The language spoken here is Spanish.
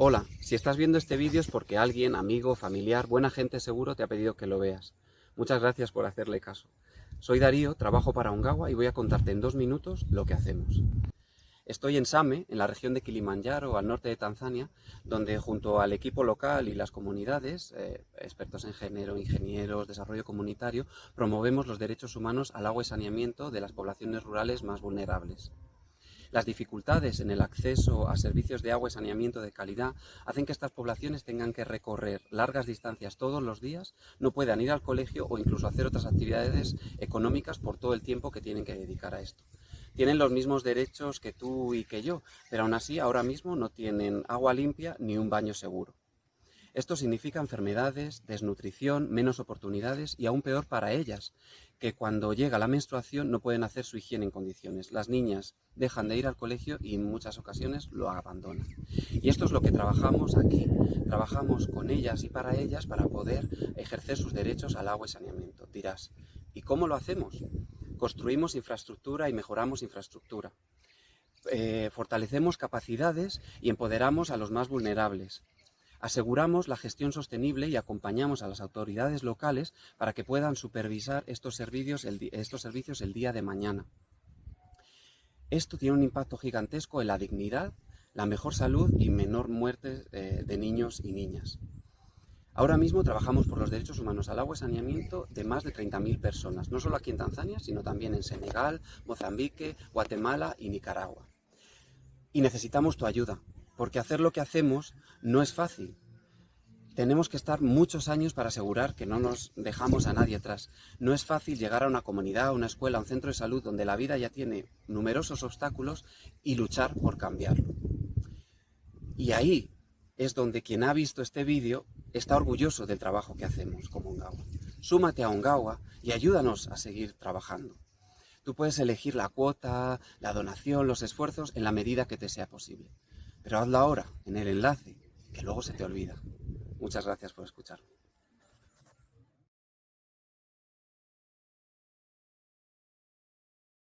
Hola, si estás viendo este vídeo es porque alguien, amigo, familiar, buena gente seguro te ha pedido que lo veas. Muchas gracias por hacerle caso. Soy Darío, trabajo para Ongawa y voy a contarte en dos minutos lo que hacemos. Estoy en Same, en la región de Kilimanjaro, al norte de Tanzania, donde junto al equipo local y las comunidades, eh, expertos en género, ingenieros, desarrollo comunitario, promovemos los derechos humanos al agua y saneamiento de las poblaciones rurales más vulnerables. Las dificultades en el acceso a servicios de agua y saneamiento de calidad hacen que estas poblaciones tengan que recorrer largas distancias todos los días, no puedan ir al colegio o incluso hacer otras actividades económicas por todo el tiempo que tienen que dedicar a esto. Tienen los mismos derechos que tú y que yo, pero aún así ahora mismo no tienen agua limpia ni un baño seguro. Esto significa enfermedades, desnutrición, menos oportunidades y aún peor para ellas, que cuando llega la menstruación no pueden hacer su higiene en condiciones. Las niñas dejan de ir al colegio y en muchas ocasiones lo abandonan. Y esto es lo que trabajamos aquí. Trabajamos con ellas y para ellas para poder ejercer sus derechos al agua y saneamiento. Dirás, ¿y cómo lo hacemos? Construimos infraestructura y mejoramos infraestructura. Eh, fortalecemos capacidades y empoderamos a los más vulnerables. Aseguramos la gestión sostenible y acompañamos a las autoridades locales para que puedan supervisar estos servicios el, estos servicios el día de mañana. Esto tiene un impacto gigantesco en la dignidad, la mejor salud y menor muerte eh, de niños y niñas. Ahora mismo trabajamos por los derechos humanos al agua y saneamiento de más de 30.000 personas, no solo aquí en Tanzania, sino también en Senegal, Mozambique, Guatemala y Nicaragua. Y necesitamos tu ayuda, porque hacer lo que hacemos no es fácil. Tenemos que estar muchos años para asegurar que no nos dejamos a nadie atrás. No es fácil llegar a una comunidad, a una escuela, a un centro de salud donde la vida ya tiene numerosos obstáculos y luchar por cambiarlo. Y ahí es donde quien ha visto este vídeo está orgulloso del trabajo que hacemos como Ongawa. Súmate a Ongawa y ayúdanos a seguir trabajando. Tú puedes elegir la cuota, la donación, los esfuerzos en la medida que te sea posible. Pero hazlo ahora, en el enlace, que luego se te olvida. Muchas gracias por escucharme.